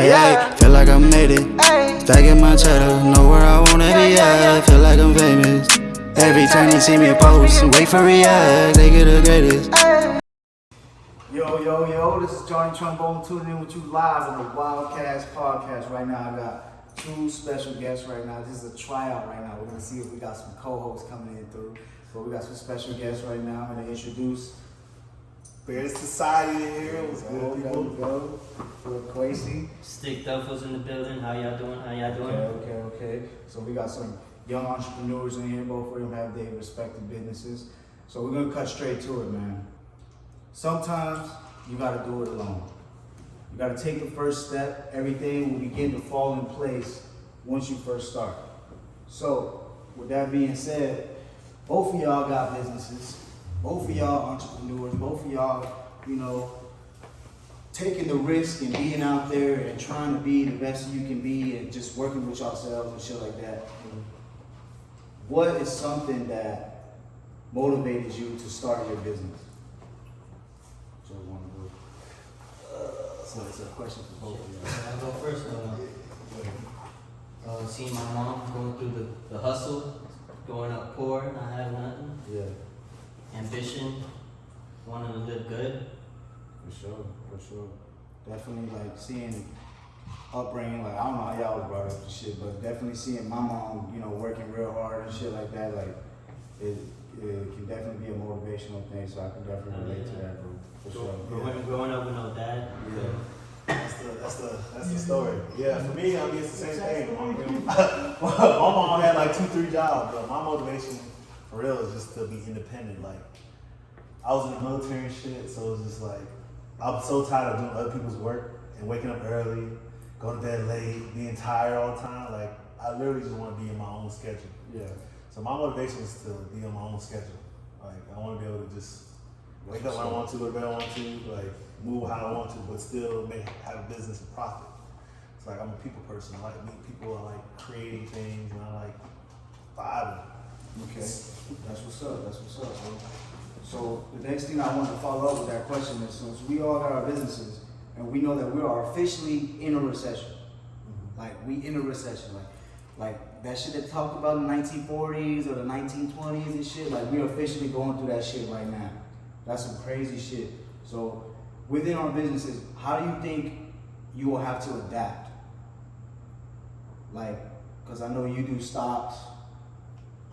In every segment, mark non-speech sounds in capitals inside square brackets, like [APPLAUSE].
Hey, hey, feel like I made it. Stacking my cheddar, know where I wanna be at. Feel like I'm famous. Every time you see me post, wait for react, they get the greatest. Yo, yo, yo, this is Johnny Trombone tuning in with you live on the Wildcast podcast. Right now, I got two special guests right now. This is a tryout right now. We're gonna see if we got some co-hosts coming in through. But we got some special guests right now. I'm gonna introduce Bears Society in here. What's There good, we go, people? go. For Quasi. Stick Duffels in the building. How y'all doing? How y'all doing? Okay, okay, okay. So we got some young entrepreneurs in here. Both of them have their respective businesses. So we're gonna cut straight to it, man. Sometimes you gotta do it alone. You gotta take the first step. Everything will begin to fall in place once you first start. So, with that being said, both of y'all got businesses. Both of y'all entrepreneurs. Both of y'all, you know, taking the risk and being out there and trying to be the best you can be and just working with yourselves and shit like that. What is something that motivated you to start your business? So want to go. So it's a question for both of you. I'll go first. Uh, uh, seeing my mom going through the, the hustle, going up poor, not having nothing. Yeah, Ambition, wanting to live good. for sure, for sure. Definitely like seeing upbringing, like I don't know how y'all was brought up and shit, but definitely seeing my mom, you know, working real hard and shit like that, like it, it can definitely be a motivational thing. So I can definitely oh, relate to that, bro. For sure. Growing, growing up with no dad. Yeah. That's the that's the that's the story. Yeah, for me, I mean it's the same thing. [LAUGHS] my mom had like two, three jobs, but my motivation for real is just to be independent. Like I was in the military and shit, so it was just like I'm so tired of doing other people's work and waking up early, going to bed late, being tired all the time. Like I literally just want to be in my own schedule. Yeah. So my motivation is to be on my own schedule. Like I want to be able to just wake up when I want to, go to bed when I want to, like move how I want to, but still make have a business and profit. It's like I'm a people person. I like meet people. I like creating things, and I like vibing. Okay. That's what's up. That's what's up, bro. So the next thing I want to follow up with that question is since we all got our businesses and we know that we are officially in a recession. Mm-hmm. Like we in a recession. Like like that shit that talked about in the 1940s or the 1920s and shit, like we're officially going through that shit right now. That's some crazy shit. So within our businesses, how do you think you will have to adapt? Like, cause I know you do stocks,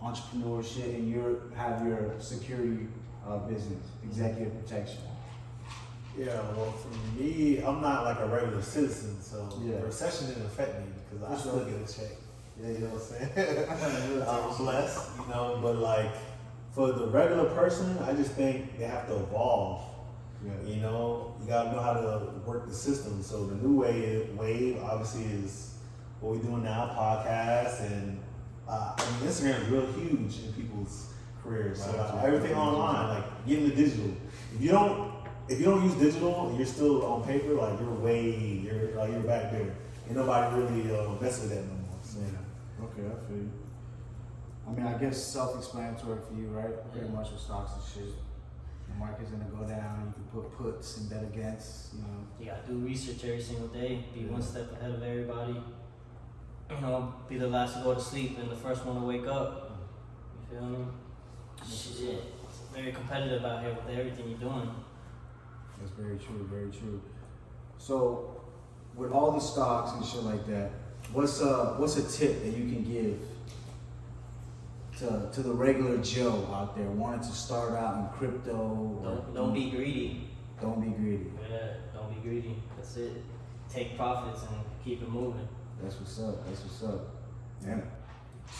entrepreneurship and you have your security uh, business, executive protection. Yeah. Well, for me, I'm not like a regular citizen, so Yeah. the recession didn't affect me because I still get a check. Yeah, you know what I'm saying. [LAUGHS] [LAUGHS] I'm blessed, you know, but like for the regular person, I just think they have to evolve. Yeah. You know, you gotta know how to work the system. So the new wave, wave obviously is what we're doing now, podcasts, and uh, I mean Instagram is real huge in people's careers. So uh, everything online, like getting the digital. If you don't, if you don't use digital, and you're still on paper. Like you're way, you're like you're back there. and nobody really uh, mess with that no more. So, Okay, I feel you. I mean, I guess self-explanatory for you, right? Pretty much with stocks and shit. The market's gonna go down. You can put puts and bet against. You know. Yeah, gotta do research every single day. Be one step ahead of everybody. You know, be the last to go to sleep and the first one to wake up. You feel me? Shit. It's very competitive out here with everything you're doing. That's very true. Very true. So, with all the stocks and shit like that, what's a what's a tip that you can give to to the regular Joe out there wanting to start out in crypto? Don't don't be greedy. Don't be greedy. Yeah, don't be greedy. That's it. Take profits and keep it moving. That's what's up. That's what's up. Yeah.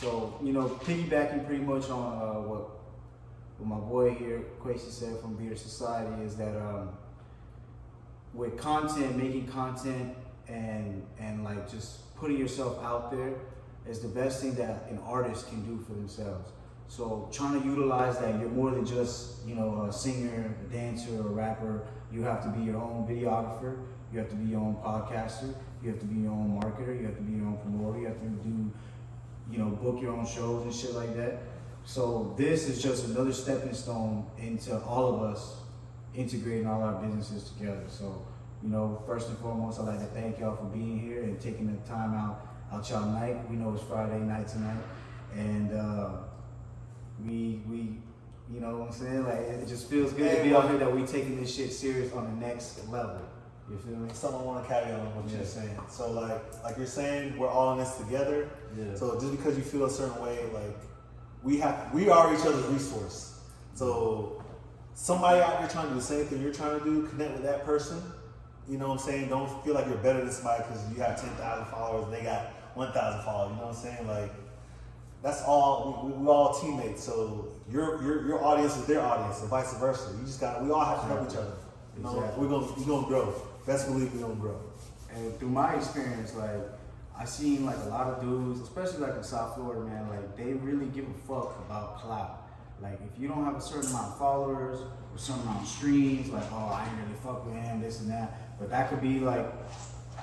So you know, piggybacking pretty much on uh, what what my boy here, Quasi said from Beer Society, is that um, with content, making content, and and like just putting yourself out there is the best thing that an artist can do for themselves. So trying to utilize that, you're more than just you know a singer, a dancer, a rapper. You have to be your own videographer. You have to be your own podcaster. You have to be your own marketer. You have to be your own promoter. You have to do, you know, book your own shows and shit like that. So this is just another stepping stone into all of us integrating all our businesses together. So You know, first and foremost, I'd like to thank y'all for being here and taking the time out out y'all night. We know it's Friday night tonight, and uh, we we you know what I'm saying? Like it just feels good to be out here that we taking this shit serious on the next level. You feel me? Something I want to caveat on what Yeah. you're saying. So like like you're saying, we're all in this together. Yeah. So just because you feel a certain way, like we have, we are each other's resource. So somebody out there trying to do the same thing you're trying to do, connect with that person. You know what I'm saying? Don't feel like you're better than somebody because you have ten thousand followers and they got one thousand followers. You know what I'm saying? Like that's all. We, we, we all teammates. So your your your audience is their audience, and vice versa. You just got. to We all have to help each other. You know, Exactly. we're gonna we're gonna grow. Best believe we're gonna grow. And through my experience, like I seen like a lot of dudes, especially like in South Florida, man, like they really give a fuck about clout. Like if you don't have a certain amount of followers or certain amount of streams, like oh I ain't really fuck with him, this and that. But that could be like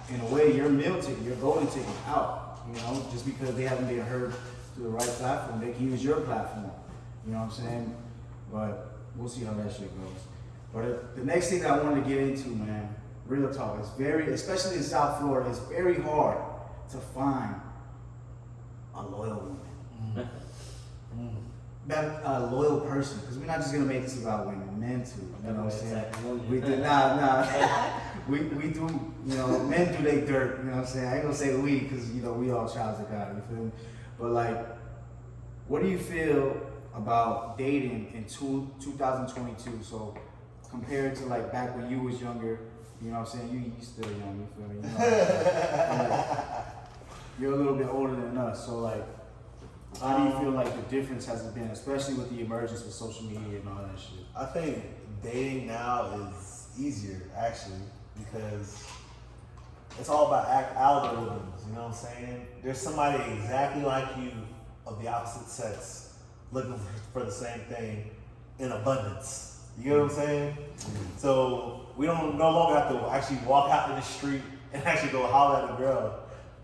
in a way your meal ticket, your golden ticket out. You know, just because they haven't been heard through the right platform, they can use your platform. You know what I'm saying? But we'll see how that shit goes. But the next thing that I wanted to get into, man, real talk, it's very, especially in South Florida, it's very hard to find a loyal woman. Mm-hmm. That a loyal person, because we're not just gonna make this about women, men too. You know what I'm saying? Exactly. We do nah nah. [LAUGHS] we we do you know men do they dirt. You know what I'm saying? I ain't gonna say we because you know we all childs of God. You feel me? But like, what do you feel about dating in two, 2022? So compared to like back when you was younger, you know what I'm saying? You you still young. You feel me? You know, [LAUGHS] you're a little bit older than us, so like. How do you feel like the difference has been, especially with the emergence of social media and all that shit? I think dating now is easier actually because it's all about act algorithms. You know what I'm saying? There's somebody exactly like you of the opposite sex looking [LAUGHS] for the same thing in abundance. You get what I'm saying? So we don't no longer have to actually walk out in the street [LAUGHS] and actually go holler at a girl.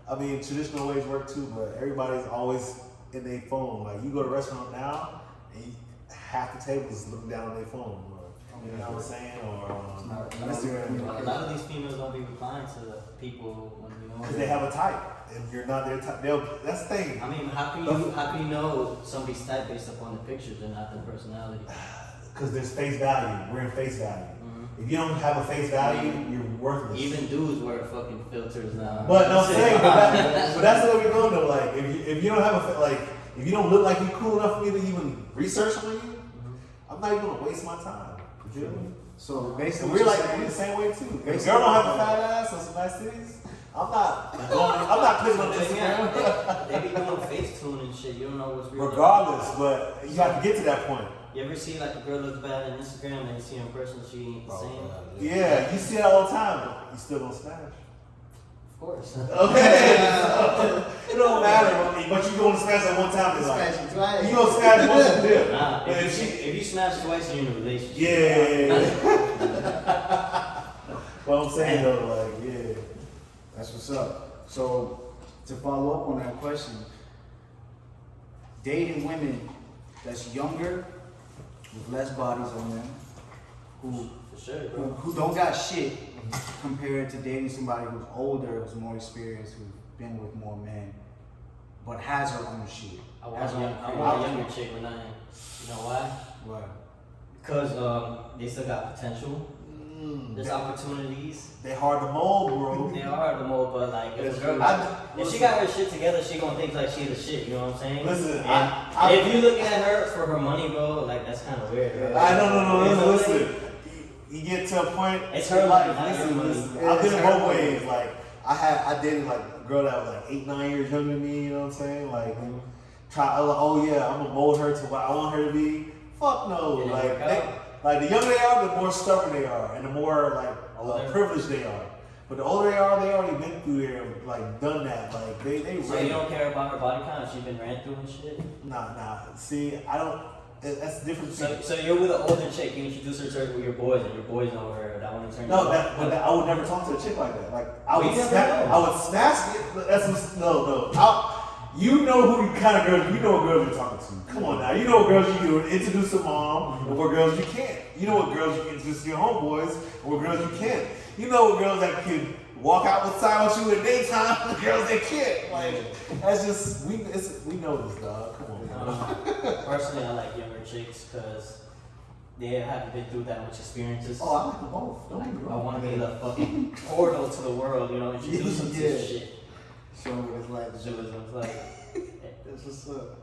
I mean, traditional ways work too, but everybody's always in their phone. Like you go to a restaurant now, and you, half the tables looking down on their phone. Or, you know what I'm saying? Or um, Not- Instagram. A lot of these females don't be replying to people when you know. Because they have a type, and you're not their type. They'll, that's the thing. I mean, how can you how can you know somebody's type based upon the pictures and not their personality? [SIGHS] [SIGHS] [SIGHS] Because there's face value. We're in face value. Mhm. If you don't have a face value, you're worthless. Even dudes wear fucking filters now. But no, [LAUGHS] I'm saying, but, that, [LAUGHS] but that's the way we're going though. Like, if you, if you don't have a fa- like, if you don't look like you're cool enough for me to even research on you, Mhm. I'm not even gonna waste my time. You feel me? So And basically, we're like you're we're the same way too. If a Basically- girl don't have a fat ass or some nice titties, I'm not going. I'm not clicking on They, Instagram. they be doing [LAUGHS] face tune and shit. You don't know what's real. Regardless, but you have to get to that point. You ever see like a girl looks bad on Instagram and you see her in person, she ain't the same? Yeah, you see that all the time, but you still don't smash. Of course. [LAUGHS] Okay, [LAUGHS] it don't matter, but you gonna smash at one time. It's like Smashing twice. you gonna smash once and dip. Nah, if, if you, she- if you smash twice, you're in a relationship. Yeah. What [LAUGHS] I'm saying though, like, yeah. That's what's up. So to follow up on that question, dating women that's younger with less bodies on them, who For sure, who, who don't got shit compared to dating somebody who's older, who's more experienced, who's been with more men, but has her own shit. I want, young, I want a younger chick when I. You know why? What? Because um, they still got potential. Mm, There's they, opportunities. they hard to mold, bro. They are the mold, but like if, girl. I- if she got her shit together, she gonna think like she the shit. You know what I'm saying? Listen, And I- I- if you looking at her for her money, bro, like that's kind of weird. Bro. I no no no You know what I'm listen. You, you get to a point. It's her life, not listen, money. listen, Yeah, I've been it's in her both ways. Like I had I dated like a girl that was like eight nine years younger than me. You know what I'm saying? Like try. I was like, Oh yeah, I'm gonna mold her to what I want her to be. Fuck no. Like work they, out? Like the younger they are, the more stubborn they are, and the more like uh, privileged they are. But the older they are, they already been through there, like done that. Like they they So ready. you don't care about her body count? She been ran through and shit. Nah nah. See, I don't. it- That's the difference. So, so you're with an older chick. You introduce her to her with your boys, and your boys know her. That one turn. No, that, but that, I would never talk to a chick like that. Like I would, smash. I would smash it. That's no, no. I, you know who the kind of girls you know what girls you're talking to. Come on now, you know what girls you can introduce to mom, and what girls you can't. You know what girls you can introduce to your homeboys, and what girls you can't. you know what girls that can walk out outside with you in daytime, and girls that can't. Like that's just we it's, we know this dog. Come on, I man. don't know. Um, personally, I like younger chicks because they haven't been through that much experiences. Oh, I like them both. Don't get me I want to be the fucking portal to the world, you know, introduce them to [LAUGHS] Yeah. shit. Show me what it's like. Them, it's like, [LAUGHS] That's what's up.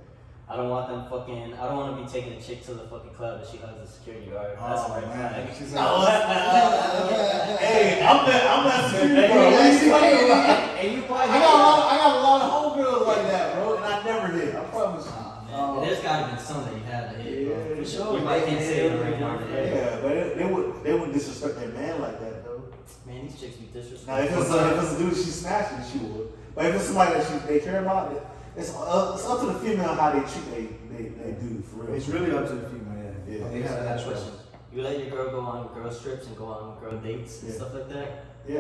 I don't want them fucking. I don't want to be taking a chick to the fucking club and she hugs the security guard. That's Oh, a red man. flag. She's [LAUGHS] Oh, like, [LAUGHS] hey, I'm that I'm that security hey, What you talking about? And you I probably got a lot. I got a lot of homegirls like that, bro, and I never did. I promise you. Oh, man. Um, There's gotta be some that you had to hit, bro. Yeah, For sure. You might can't say it right now. Yeah, but it, they would they wouldn't disrespect their man like that though. Man, these chicks be Now if disrespectful. it's a, if it's a dude she smashing, she would. But if it's somebody that she, they care about, it, it's uh, it's up to the female how they treat they they, they do for real. It's really up to the female. Yeah. Yeah. They have that choice. You let your girl go on girl trips and go on girl dates and Yeah. stuff like that. Yeah.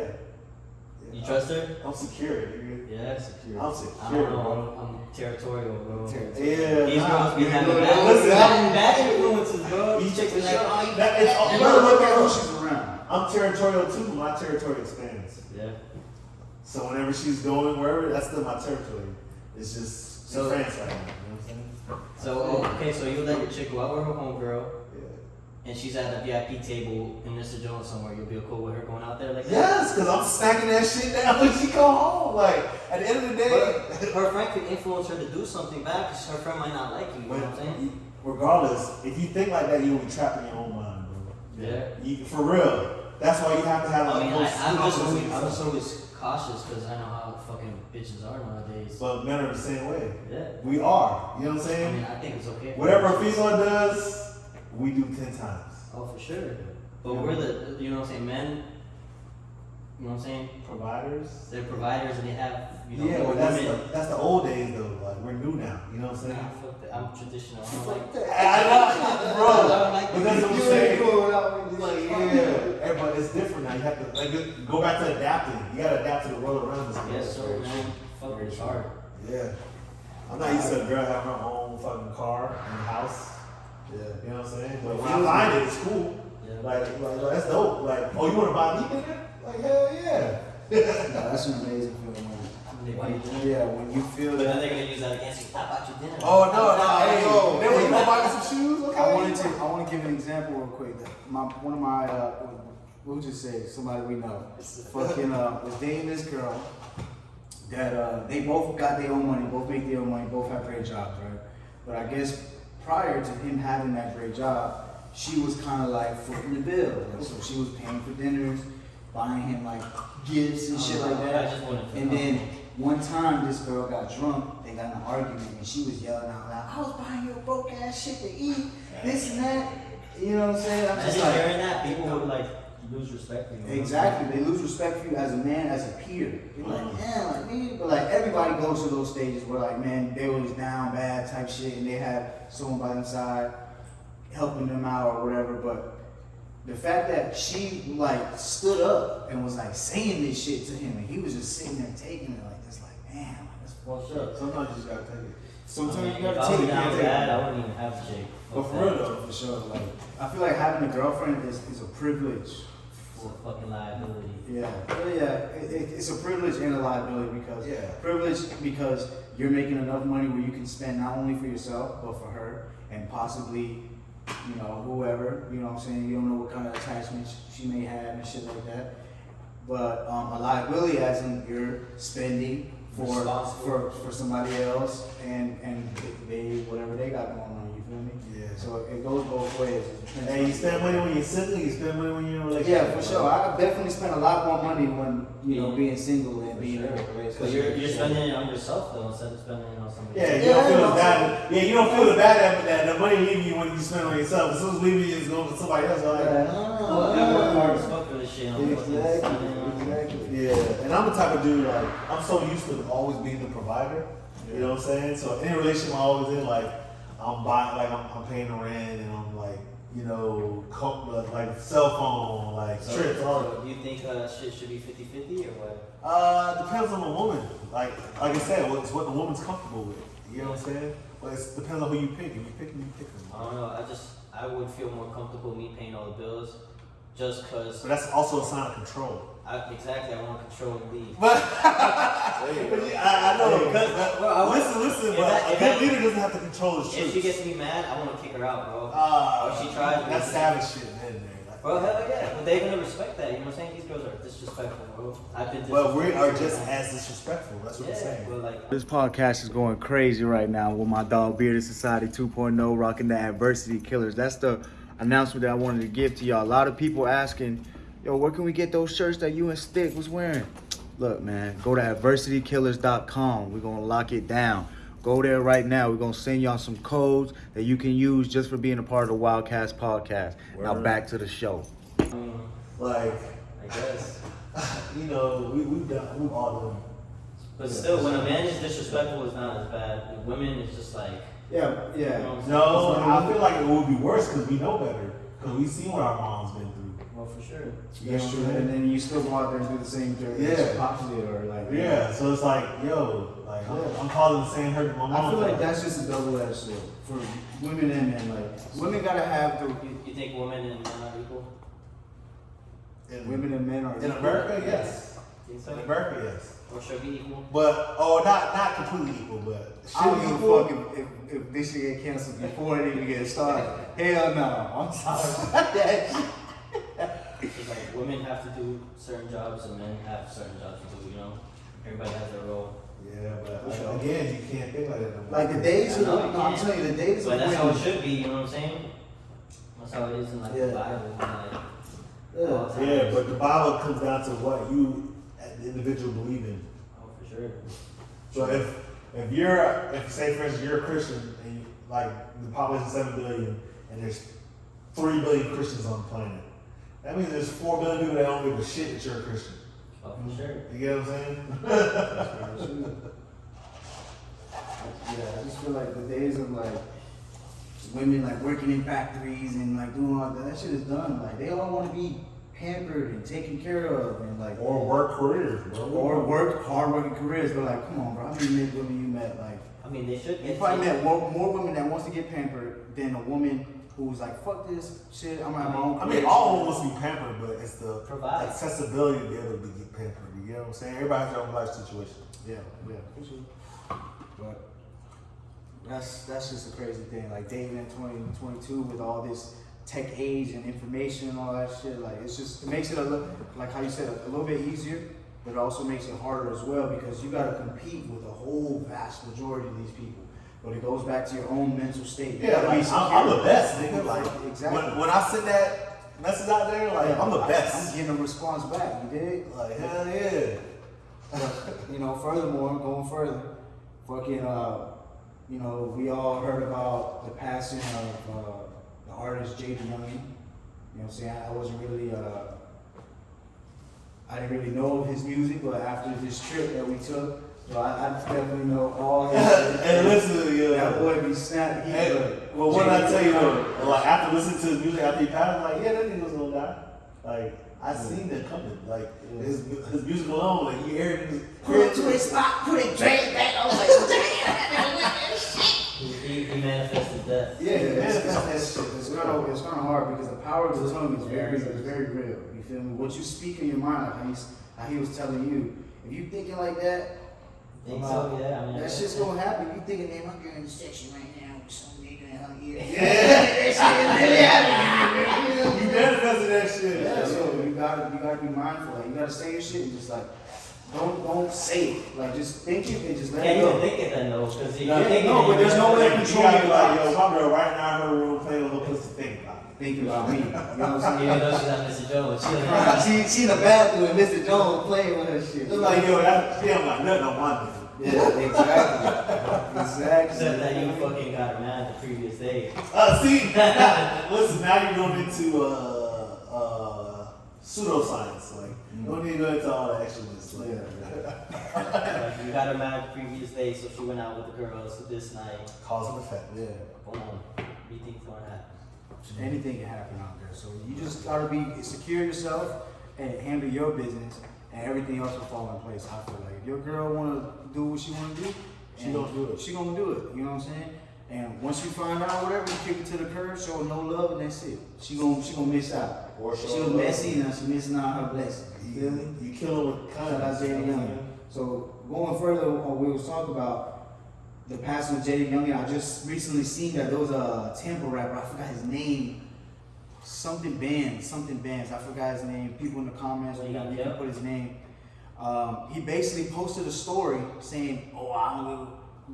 You yeah. trust her? I'm secure, nigga. Yeah. I'm I secure, don't know. I'm, I'm territorial, bro. Yeah. These nah, girls be having look, bad, listen, bad, bad influences, bro. These chicks be like, oh, you that, it's, You look, gotta look look at at who she's around. I'm territorial too, but my territory expands. Yeah. So whenever she's going wherever, that's still my territory. It's just So- France right now. You know what I'm saying? So, oh, okay, so you let your chick go out with her homegirl, Yeah. and she's at a VIP table in Mr. Jones somewhere. You'll be cool with her going out there like that? Yes, because I'm stacking that shit down when she come home. Like, at the end of the day, But her friend could influence her to do something back because her friend might not like you. You know what I'm saying? regardless, if you think like that, you'll be trapped in your own mind, bro. Yeah. You, for real. That's why you have to have I like mean, those I, I'm just always, I'm yourself. Cautious because I know how fucking bitches are nowadays. But men are the same way. Yeah. We are. You know what I'm saying? I mean, I think it's okay. Whatever a female does, we do ten times. Oh, for sure. But we're the, you know what I'm saying, men. You know what I'm saying? Providers. They're providers and they have, you know, yeah, but that's women. the, that's the old days though. Like we're new now. You know what I'm saying? Nah, fuck that. I'm traditional. i'm like I know, bro. I don't like But that's what I'm You saying. ain't cool without me. Like, yeah, everybody, it's different now. You have to like it- go back to adapting. You gotta adapt to the world around us. Yes, sir, man. Fuck, it's hard. Yeah. I'm not used to a girl having her own fucking car and house. Yeah. You know what I'm saying? But when I find it, it's cool. Yeah. Like, like, like, that's dope. Like, oh, you wanna buy me, nigga? Like, hell yeah. [LAUGHS] No, that's an amazing feeling. They When, you when, yeah, when you feel But then they're gonna use that against you. Stop about your dinner. Oh no, no, hey, no. Then when you gonna buy some shoes? Okay. I wanted to. I want to give an example real quick. My one of my uh, we'll just say somebody we know, fucking uh, was dating this girl. That uh, they both got their own money, both make their own money, both have great jobs, right? But I guess prior to him having that great job, she was kind of like footing the bill. Like, so she was paying for dinners, buying him like gifts and shit like that. wanted And then one time this girl got drunk, they got in an argument, and she was yelling out loud, I was buying you a broke ass shit to eat, this and that. You know what I'm saying? I'm just like, hearing that, people would like lose respect for you. exactly. They lose respect for you as a man, as a peer. You're like, yeah, like me. But like everybody goes through those stages where like, man, they was down bad type shit, and they had someone by their side helping them out or whatever. But the fact that she like stood up and was like saying this shit to him, and he was just sitting there taking it like this, like, man, like, that's Well, fucked up. Sometimes you just gotta take it. Sometimes I mean, you gotta take it. down can't take bad, it. I wouldn't even have a chick. But for real though, for sure, like I feel like having a girlfriend is, is a privilege. It's a fucking liability. Yeah, Well, yeah, it, it, it's a privilege and a liability because Yeah. privilege because you're making enough money where you can spend not only for yourself but for her and possibly, you know, whoever. You know what I'm saying? You don't know what kind of attachments she may have and shit like that. But um, a liability as in you're spending for for for somebody else and and they whatever they got going on. You feel me? Yeah. So it goes both ways. And depends Hey, on- you spend money when you're single, you spend money when you're in a relationship. Yeah, for sure. I definitely spend a lot more money when you know being single and For being in a relationship. Because you're, you're spending it on yourself though instead of spending it on somebody Yeah, else. you don't feel Yeah, bad. Yeah, you don't feel the bad that, that the money leaving you when you spend it on yourself. As soon as leaving you, it's going to somebody else. Like, Well, I work hard as fuck for this shit. I'm Exactly. spending it on- Exactly. Yeah, and I'm the type of dude like I'm so used to always being the provider. You know what I'm saying? So any relationship I'm always in, like I'm buying, like I'm, I'm paying the rent, and I'm like, you know, co- like cell phone, like So, trips, so do you think uh, shit should be 50-50 or what? Uh, depends on the woman. Like, like I said, it's what the woman's comfortable with. You know what I'm saying? But it depends on who you pick. If you pick me, you pick them. I don't know. I just I would feel more comfortable me paying all the bills just because. But that's also a sign of control. I, exactly, I want to control and lead. But, but [LAUGHS] I, I know because Well, I want- listen, listen. But that- a good that- leader doesn't have to control his shit. If she gets me mad, I want to kick her out, bro. Ah, If she tries, that's we- savage shit, man. man. Like, Bro, hell yeah. But they're gonna respect that. You know what I'm saying? These girls are disrespectful, bro. I've been Well, we are just as disrespectful. That's what yeah, I'm saying. but like, This podcast is going crazy right now with my dog Bearded Society 2.0 rocking the adversity killers. That's the announcement that I wanted to give to y'all. A lot of people asking, yo, where can we get those shirts that you and Stick was wearing? Look, man, go to adversitykillers.com. We're gonna lock it down. Go there right now. We're gonna send y'all some codes that you can use just for being a part of the Wildcast podcast. Now back to the show. I Like, I guess. [LAUGHS] you know, we, we've done, we've all done. But still, when a man is disrespectful, it's not as bad. With women, it's just like, Yeah, you know what I'm? No, I feel like it would be worse because we know better. Because we see what our mom's been through. Well, for sure. That's true. And then you still go out there and do the same thing Yeah. that pops did or like Yeah, so it's like, yo, like I'm, Yeah. I'm calling the same hurt my mom. I feel like that's just a double-edged sword for women and men. Like women gotta have the You, you think women and men are equal? in, women and men are in equal. America, yes. Think? In America, yes. Or should be equal? But oh, not not completely equal, but I don't should give equal. a fuck if, if, if this shit get canceled before it even gets started. Hell no, I'm sorry about that. shit. It's like women have to do certain jobs and men have certain jobs to do, you know? Everybody has their role. Yeah, but like, again, you can't think like that. Like the days I of, know no, you I'm can't. telling you, the days But of that's how it women. should be, you know what I'm saying? That's how it is in like Yeah. the Bible. Like, Yeah. Yeah, but the Bible comes down to what you, as the individual, believe in. Oh, for sure. So if if you're if say for instance you're a Christian and you, like the population is seven billion and there's three billion Christians on the planet, that means there's four billion people that don't give a shit that you're a Christian. Oh, for sure. You get what I'm saying? [LAUGHS] Yeah, I just feel like the days of like women like working in factories and like doing all that, that shit is done. Like they all want to be pampered and taken care of and like Or work careers, bro. or work hard working careers. But like, come on, bro, how many men women you met? Like I mean, they should you get probably met more, more women that wants to get pampered than a woman who's like, fuck this shit. I'm gonna my own. I mean, career." all of them wants to be pampered, but it's the Provide. accessibility to be able to get pampered. You know what I'm saying? Everybody has their own life situation. Yeah, yeah, for sure. But that's that's just a crazy thing. Like dating in 2022 with all this tech age and information and all that shit. Like it's just it makes it a little like how you said a, little bit easier, but it also makes it harder as well because you got to compete with a whole vast majority of these people. But it goes back to your own mental state. You Yeah, like I'm, I'm the best, nigga. Like exactly. when, when I send that message out there, like I'm the I- best. I'm getting a response back. You dig? Like hell yeah. But, you know, furthermore, going further, fucking, uh, you know, we all heard about the passing of uh, artist JayDaYoungan. You know what I'm saying? I wasn't really, uh, I didn't really know his music, but after this trip that we took, so I, I definitely know all [LAUGHS] his and listen, yeah. That boy be snapped. He, Hey, uh, well, what I tell you though, like after listening to his music after he passed, I'm like, yeah, that nigga was gonna die. Like I seen that coming. Like his his music alone, like you hear it. Put it to his spot, put it straight back. I was like, [LAUGHS] damn. Manifested death. Yeah, it's, it's, it's, it's kind of it's kind of hard because the power of the tongue is very is very real. You feel me? What you speak in your mind, like how, he's, how he was telling you, if you thinking like that, Think so? Yeah. I mean, that shit's gonna happen. You thinking, man, my girl in the section right now with some nigga in her ear. [LAUGHS] Yeah. that shit is really [LAUGHS] happening. You manifested that shit. Yeah, so you gotta you gotta be mindful. Like you gotta say your shit and just like don't don't say it. Like just think it and just let Can't it even go. think it then though, because if No, you think no, it, but there's no way to Like, you control your like, yo, my girl right now in her room playing a little pussy think about it. Think about me. You know what I'm saying? Even though she's at Mr. Jones, she she she in the bathroom and Mr. Jones playing with her shit. It's like, yo, that, she don't got nothing on my. Yeah, exactly. exactly. said that you fucking got her mad the previous day. Uh, see, [LAUGHS] listen, now you're going into uh, uh, pseudoscience. Like, you don't need to go into all the extraness. Like, Like, you got her mad previous day, so she went out with the girls this night. cause and effect. Yeah. Boom. What do you think's gonna happen? Anything can happen out there. So you just gotta be secure yourself and handle your business, and everything else will fall in place. I feel like if your girl wanna do what she wanna do, She gonna do it. She gonna do it. You know what I'm saying? And once you find out whatever, you kick it to the curb, show no love, and that's it. She gonna she gonna miss out. Or She was messy and now she missing out her blessing. You feel me? You, kill her with Shout out kindness. Jaden you know what Young. So going further, uh, we was talking about the passing of JayDaYoungan. I just recently seen that there was a temple rapper. I forgot his name. Something bands, something bands. I forgot his name. People in the comments, you, you can put his name. Um, he basically posted a story saying, "Oh, I don't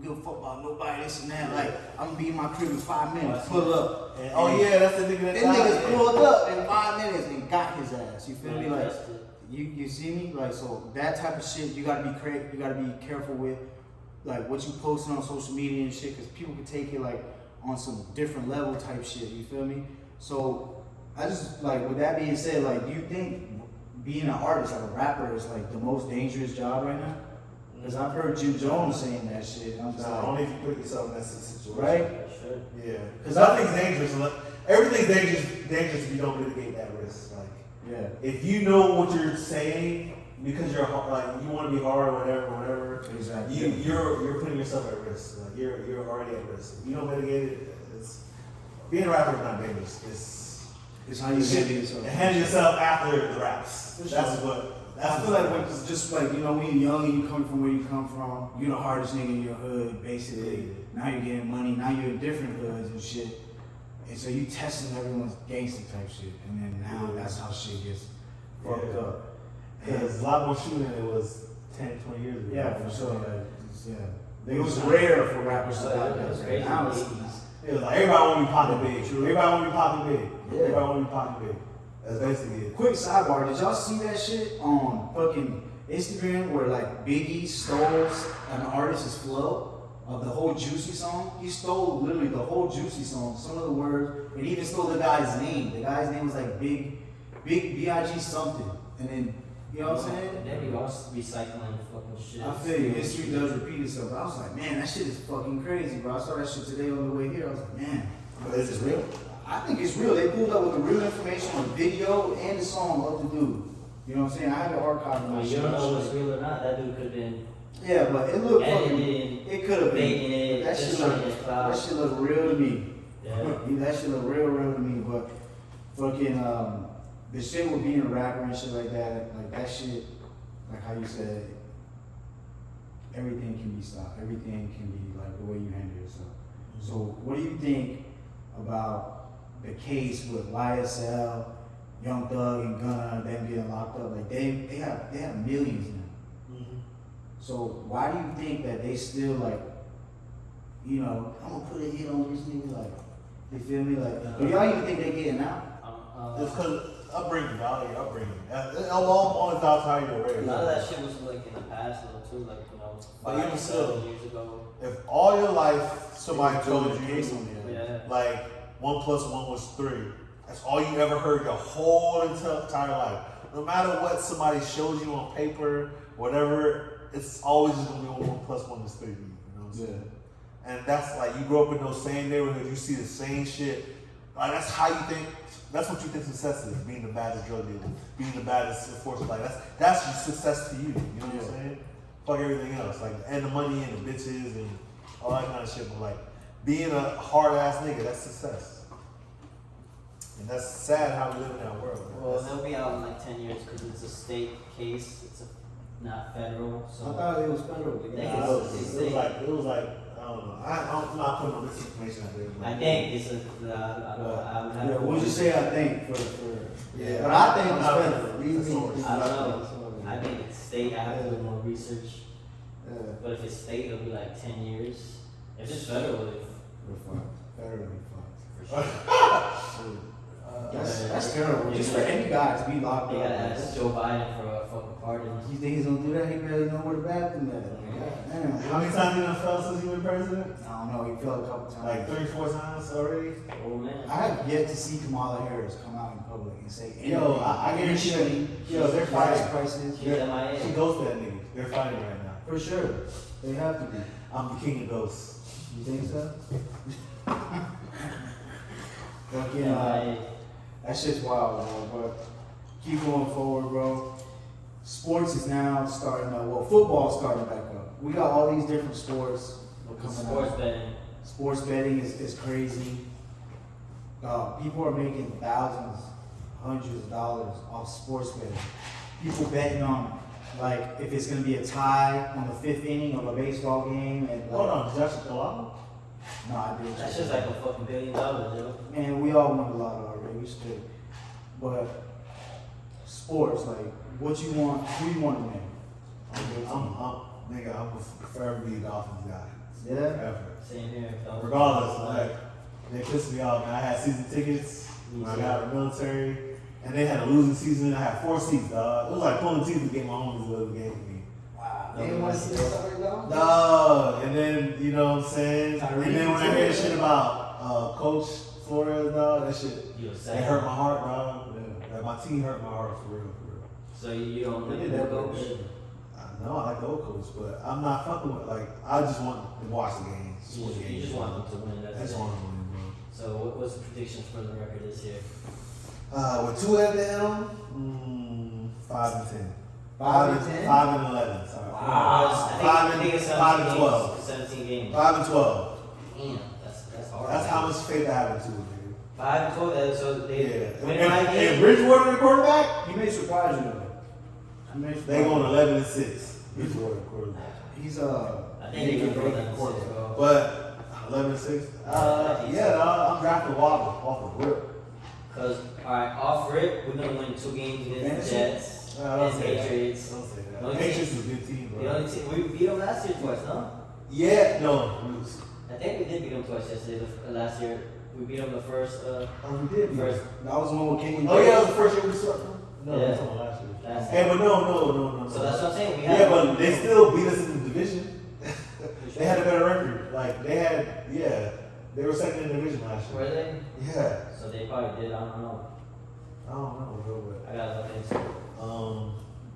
give, a fuck about nobody, this and that. Like I'm gonna be in my crib in five minutes. Pull up. And, oh yeah, that's the nigga that died. niggas pulled up in five minutes and got his ass. You feel me? Like you, you see me? Like so that type of shit you gotta be cra- you gotta be careful with like what you posting on social media and shit because people can take it like on some different level type shit, you feel me? So I just like with that being said, like do you think being an artist, like a rapper, is like the most dangerous job right now? Because I've heard Jim Jones saying that shit. I'm just Nah, like, only if you put yourself in that situation. right? Sure. Yeah. 'Cause Because nothing's dangerous. Everything's dangerous. Dangerous if you don't mitigate that risk. Like Yeah. if you know what you're saying because you're like you want to be hard or whatever, whatever. Exactly. You you're you're putting yourself at risk. Like you're you're already at risk. If you don't mitigate it, it's being a rapper is not dangerous. It's It's how you handle yourself. handle yourself after the raps. That's what. I feel like when it's just like you know when you're young and you come from where you come from, you're the hardest nigga in your hood, basically. Now you're getting money. Now you're in different hoods and shit, and so you testing everyone's gangster type shit, and then now that's how shit gets fucked Yeah. up. There's a lot more shooting than it was 10, 20 years ago. Yeah, for sure. It's- yeah, it was rare for rappers to Yeah, like it that. was but crazy. Now it's It was like everybody want to be popping big. True. Everybody want to be popping big. Yeah. Everybody want to be popping big. That's basically it. Quick sidebar, did y'all see that shit on fucking Instagram where like Biggie stole an artist's flow of the whole Juicy song? He stole literally the whole Juicy song, some of the words, and even stole the guy's name. The guy's name was like Big, Big B.I.G. something. And then, you know what I'm saying? They be all recycling the fucking shit. I feel you, history does repeat itself. But I was like, man, that shit is fucking crazy, bro. I saw that shit today on the way here. I was like, man, But is it real? I think it's real. They pulled up with the real information on video and the song of the dude. You know what I'm saying? I had to archive my you don't know what's real or not. That dude could have been Yeah, but it looked fucking. It could have been. it, That shit look. That shit look real to me. Yeah. [LAUGHS] That shit look real, real to me. But fucking um, the shit with being a rapper and shit like that, like that shit, like how you said, everything can be stopped. Everything can be like the way you handle yourself. So what do you think about the case with YSL, Young Thug, and Gunna, them getting locked up? Like they they have they have millions now. Mm-hmm. So why do you think that they still like, you know, I'm gonna put a hit on this nigga like, you feel me? Like, do y'all even think they getting out? Um, It's uh, because upbringing, value, upbringing. Uh, Along on the outside of your a lot of that shit was like in the past though too, like you know, But even still. years ago. If all your life somebody told you case on there. Yeah. like one plus one was three. That's all you ever heard your whole entire life. No matter what somebody shows you on paper, whatever, it's always just gonna be one plus one is three. You know what I'm saying? And that's like you grow up in those same neighborhoods, you see the same shit. Like that's how you think. That's what you think success is: being the baddest drug dealer, being the baddest enforcer. Like that's that's your success to you. You know what I'm saying? Fuck everything else, like and the money and the bitches and all that kind of shit. But like being a hard ass nigga, that's success. And that's sad how we live in that world. Well, That's- they'll be out in like ten years because it's a state case. It's a, not federal. I thought it was federal. think Nah, it's- it, was, it was like it was like I don't know. I, I'm not putting all this information out there. but- I think it's a. Uh, I don't. I Yeah, what would you say? I think for for Yeah. but I think I'm it's not- federal. Leave that's me- all. I don't know. I think it's state. I have to do more research. Yeah, But if it's state, it'll be like ten years. If it's federal, it, we're fucked. Federally fucked. for sure. [LAUGHS] Shoot. Uh, That's terrible. Just for any guy to be locked They up. gotta ask Joe Biden for a fucking pardon. You think he's gonna do that? He barely know where the bathroom is. Like, damn. How many times you done fell since you been president? I don't know. He fell a couple times. Like three, four times already. Oh man. I have yet to see Kamala Harris come out in public and say anything. Yo, I- I guarantee you- Anything. yo, they're gas fighting. prices. She's MIA. She goes to that nigga. They're fighting right now. For sure. They have to be. I'm the king of ghosts. You think so? [LAUGHS] Fucking, uh, MIA. That shit's wild, bro. But keep going forward, bro. Sports is now starting up. Well, football's starting back up. We got all these different sports coming Sports out. betting. Sports betting is, is crazy. Uh, people are making thousands, hundreds of dollars off sports betting. People betting on like if it's gonna be a tie on the fifth inning of a baseball game and Hold like, on, Josh Kalala? No, I did. That's just like a fucking billion dollars, yo. Man, we all won a lot already. We still, but sports like what you want, who you want to win. I'm, I'm, I'm, nigga, I'm a forever be a Dolphins guy. Yeah. Forever. Same here. dog. Regardless, like, they pissed me off. I had season tickets when I got out of the military, and they had a losing season. I had four seats, dog. It was like pulling teeth to get my homies to the game with me. Wow. They didn't wanna see this already though. Dog, and then, you know what I'm saying? Tyreek and then when I hear shit about uh, Coach Flores, dog, that shit, You it hurt my heart, dog. Like, my team hurt my heart for real, for real. So you, you don't They really did that go good. I know I like the old coach, but I'm not fucking with, like, I just want to watch the games. just You, watch the you just want them to win. That's I just want them to win, bro. So what, what's the predictions for the record this year? Uh, with Tua at the helm, mm, five and ten. Five and Five and eleven. Sorry. I think, Five I and- think it's 17 five and games. 12. 17 games. Five and twelve. Damn, that's that's hard. That's how much faith I have in Tua. Five and 12. that- So they Yeah. win And, five and. Bridgewater the quarterback, He may surprise you though. He may they surprise going eleven and six. Bridgewater quarterback. He's uh. I think they can throw that in quarterback. But eleven and six. Uh, yeah, dog, I'm drafting Waddle off the rip. Cause all right, off rip, we're gonna win two games against the Fantasy? Jets don't and say that. Patriots. Don't say that. No, Patriots is a good team, The only team we beat them last year twice, no? Yeah, no. we I think we did beat them twice yesterday. The, uh, last year we beat them the first. Uh, Oh, we did. First. That was the one with Kenyon. Oh yeah, that was the first year we swept them. No, Yeah. that's on last year. last Hey, but no, no, no, no. So that's what I'm saying. We have Yeah, but they still beat us in the division. Sure. [LAUGHS] They had a better record. Like they had, yeah, they were second in the division last year. Were they? Yeah, So they probably did. I don't know. I don't know, bro, I gotta look into. it. but um,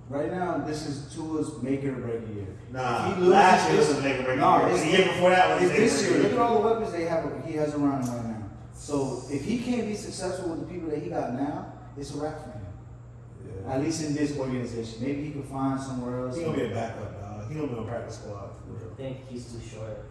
Right now, this is Tua's make it or break year. nah. He loses last year this- was a make or break. No, year. it's- the year before that was a make or this year. Look at all the weapons they have. He has around him right now. So if he can't be successful with the people that he got now, it's a wrap for him. Yeah. At least in this organization. Maybe he can find somewhere else. He gonna be a backup, dog. He gonna be on practice squad for I think he's too short.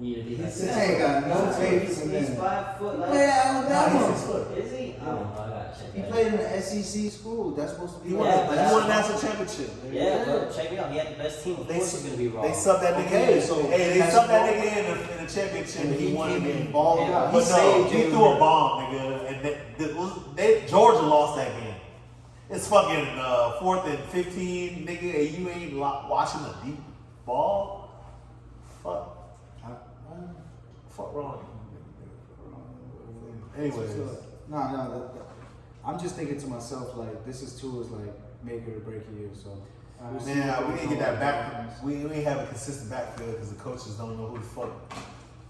You need to be like He's This that. ain't got no He's- tape He's, from he's five foot. He Like, played at Nah, he's Alabama. six foot. is he? I don't know. I gotta check. He played in an SEC school. That's supposed to be He won, but he won a national championship. nigga. Yeah, but check it out. He had the best team. Of They course, s- he's gonna be wrong. They subbed that nigga Okay, in. so hey, they has subbed that nigga in the, in the championship And and he, he won came the in game. Yeah, out. But He no, he Jalen threw a bomb, nigga, and they, they, they, Georgia lost that game. It's fucking uh, fourth and fifteen, nigga, and you ain't lo- watching a deep ball. Fuck, fuck wrong. Anyways, No, no, that, that- I'm just thinking to myself like this is Tua's like make it or break year. So we'll man, we need to goes get that on. back. We, we ain't have a consistent backfield because the coaches don't know who the fuck.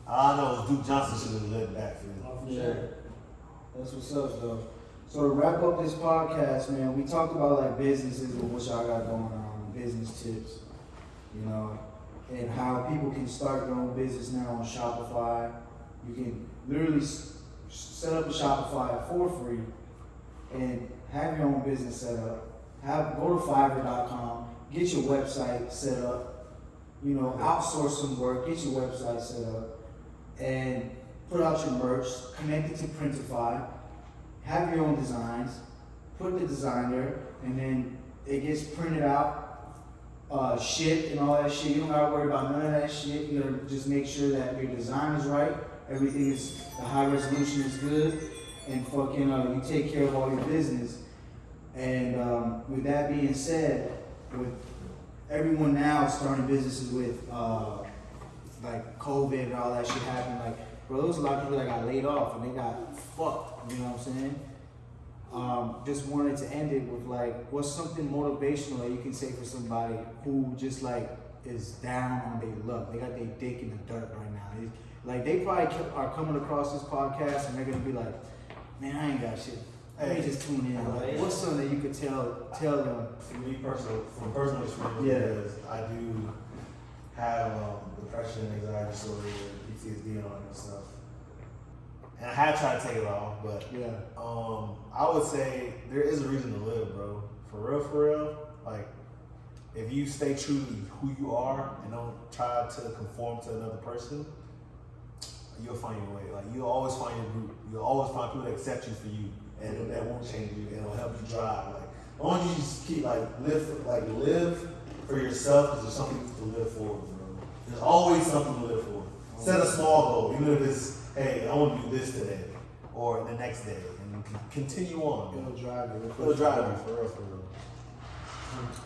All I know is Duke Johnson should have led the backfield. Oh, yeah. That's what's up, though. So to wrap up this podcast, man, we talked about like businesses and what y'all got going on, business tips, you know, and how people can start their own business now on Shopify. You can literally set up a Shopify for free and have your own business set up. Have go to Fiverr.com, get your website set up. You know, outsource some work, get your website set up, and put out your merch, connect it to Printify, have your own designs, put the design there, and then it gets printed out, uh, shipped and all that shit. You don't gotta worry about none of that shit. You gotta just make sure that your design is right, everything is, the high resolution is good, and fucking, uh, you take care of all your business. And, um, with that being said, with everyone now starting businesses with, uh, like COVID and all that shit happened, like, bro, there was a lot of people that got laid off and they got fucked, you know what I'm saying? Um, just wanted to end it with like, what's something motivational that you can say for somebody who just like is down on their luck? They got their dick in the dirt right now. They, like they probably are coming across this podcast and they're gonna be like, man, I ain't got shit. Let me just tune in. Like, what's something that you could tell tell them? For me personal, from personal experience, Yeah. I do have um, depression, anxiety disorder, PTSD, and all that stuff. And I have tried to take it off, but Yeah. um, I would say there is a reason to live, bro. For real, for real. Like, if you stay true to who you are and don't try to conform to another person, you'll find your way. Like, you'll always find your group. You'll always find people that accept you for you. and that won't change you. It'll help you drive. Like, as long as you just keep like live, for, like live for yourself, because there's something to live for, bro. There's always something to live for. Set a small goal, even if it's, hey, I want to do this today or the next day, and continue on. It'll drive you. It'll drive you for real, for real.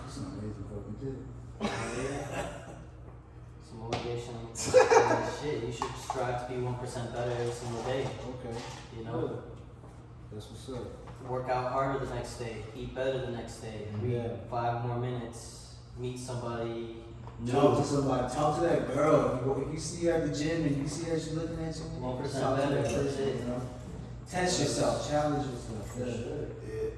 It's an amazing fucking kid. Yeah. Some motivation. and [LAUGHS] shit, you should strive to be one percent better every single day. Okay. You know, That's what's up. work out harder the next day, eat better the next day, read Yeah. five more minutes, meet somebody new. Talk to somebody. Talk to that girl. If you, if you see her at the gym and you see her, she looking at you. One percent talk to better, that person. You know? Test yourself. Challenge yourself. For Yeah. sure. Yeah.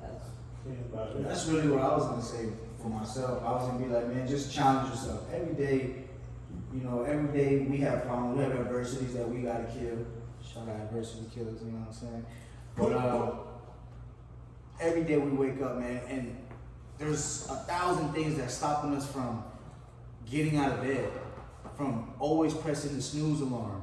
That's Think about it. That's really what I was gonna say for myself. I was gonna be like, man, just challenge yourself every day. You know, every day we have problems, we have adversities that we gotta kill. Shout out adversity killers, you know what I'm saying? But uh, every day we wake up, man, and there's a thousand things that's stopping us from getting out of bed, from always pressing the snooze alarm.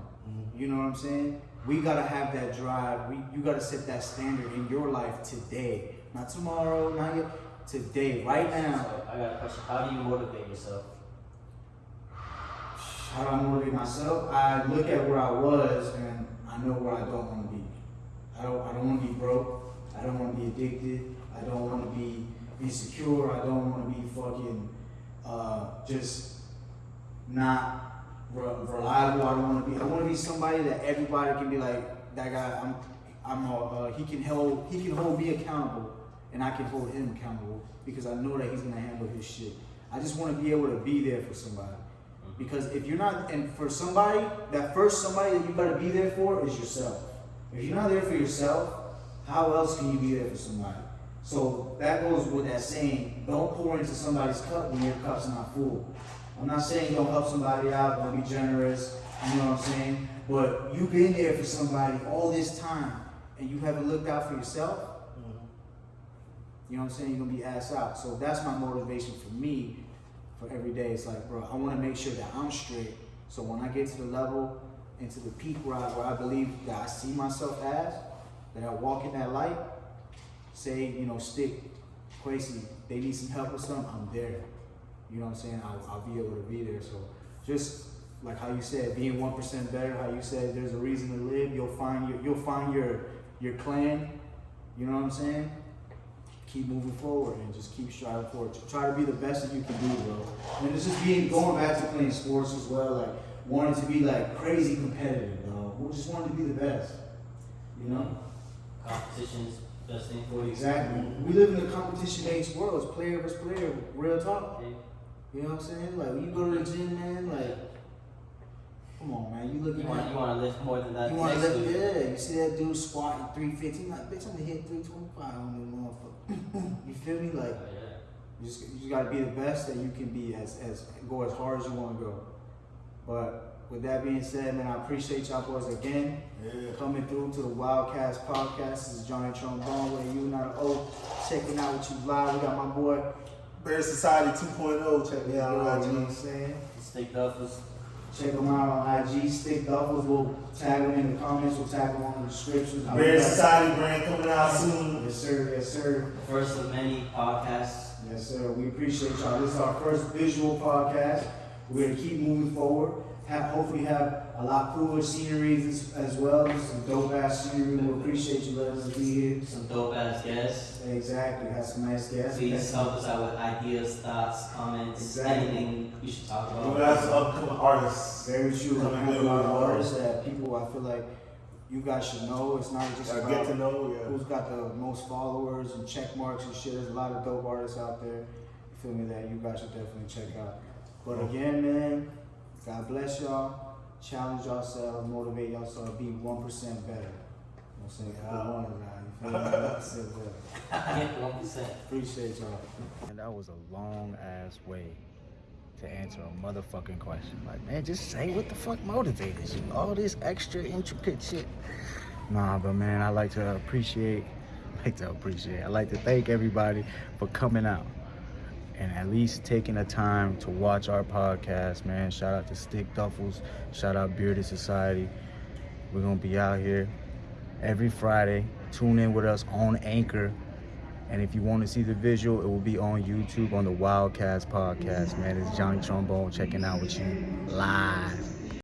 You know what I'm saying? We gotta have that drive. We, you gotta set that standard in your life today, not tomorrow, not yet. Today, right now. So I got a question. How do you motivate yourself? How do I motivate myself? I look at where I was and I know where I don't want to be. I don't. I don't want to be broke. I don't want to be addicted. I don't want to be insecure. I don't want to be fucking uh, just not re- reliable. I don't want to be. I want to be somebody that everybody can be like. That guy. I'm. I'm. A, uh, he can hold. He can hold me accountable, and I can hold him accountable because I know that he's gonna handle his shit. I just want to be able to be there for somebody. Because if you're not, and for somebody, that first somebody that you gotta be there for is yourself. If you're not there for yourself, how else can you be there for somebody? So that goes with that saying, don't pour into somebody's cup when your cup's not full. I'm not saying don't help somebody out, don't be generous, you know what I'm saying? But you've been there for somebody all this time and you haven't looked out for yourself, mm-hmm. you know what I'm saying? You're gonna be ass out. So that's my motivation for me for every day. It's like, bro, I wanna make sure that I'm straight. So when I get to the level and to the peak where I, where I believe that I see myself as, that I walk in that light, say, you know, stick, Quasi, they need some help with something, I'm there. You know what I'm saying? I'll, I'll be able to be there. So just like how you said, being one percent better, how you said there's a reason to live, you'll find your you'll find your your clan, you know what I'm saying? Keep moving forward and just keep striving for forward. Try to be the best that you can do, bro. And it's just being going back to playing sports as well, like wanting to be like crazy competitive, bro. We just wanted to be the best. You know? Competition's best thing for you. Exactly. We live in a competition based world. It's player versus player, real talk. You know what I'm saying? Like when you go to the gym, man, like come on man, you looking You want you want to lift more than that. you want to lift, week. yeah. You see that dude squatting 350, like, bitch, I'm gonna hit 325 on this motherfucker. [LAUGHS] you feel me? Like, Oh, yeah. You just, you just gotta be the best that you can be as, as go as hard as you wanna go. But with that being said, man, I appreciate y'all boys again Yeah. coming through to the Wildcast podcast. This is Johnny Trombone with you, not an O. Checking out what you live. We got my boy. Bear Society 2.0. Check me You know what I'm IG. saying? Stick Duffels. Check them out on IG. Stick Duffels. We'll tag them in the comments. We'll tag them on the description. Bear Society brand coming out soon. Yes, sir. Yes, sir. First of many podcasts. Yes, sir. We appreciate y'all. This is our first visual podcast. We're gonna keep moving forward. Have hopefully have a lot cooler sceneries as, as well. Some dope ass scenery. We appreciate you letting us be here. Some dope ass guests. Exactly. Have some nice guests. Please help us out with ideas, thoughts, comments, Exactly. anything we should talk about. got some upcoming artists. Very true. We Coming have a good lot of with artists that people I feel like you guys should know. It's not just about get to know, yeah. who's got the most followers and check marks and shit. There's a lot of dope artists out there. You feel me? That you guys should definitely check out. But again, man, God bless y'all. Challenge yourselves, motivate yourselves, be one percent better. You know what I'm saying? Yeah. Put one around. You feel me? One percent better. One [LAUGHS] percent. Appreciate y'all. And that was a long ass way to answer a motherfucking question. Like, man, just say what the fuck motivated you. All this extra intricate shit. Nah, but man, I like to appreciate, like to appreciate. I like to thank everybody for coming out and at least taking the time to watch our podcast, man. Shout out to Stick Duffels. Shout out Bearded Society. We're gonna be out here every Friday, Tune in with us on Anchor. And if you want to see the visual, it will be on YouTube on the Wildcast podcast, man. It's Johnny Trombone checking out with you live.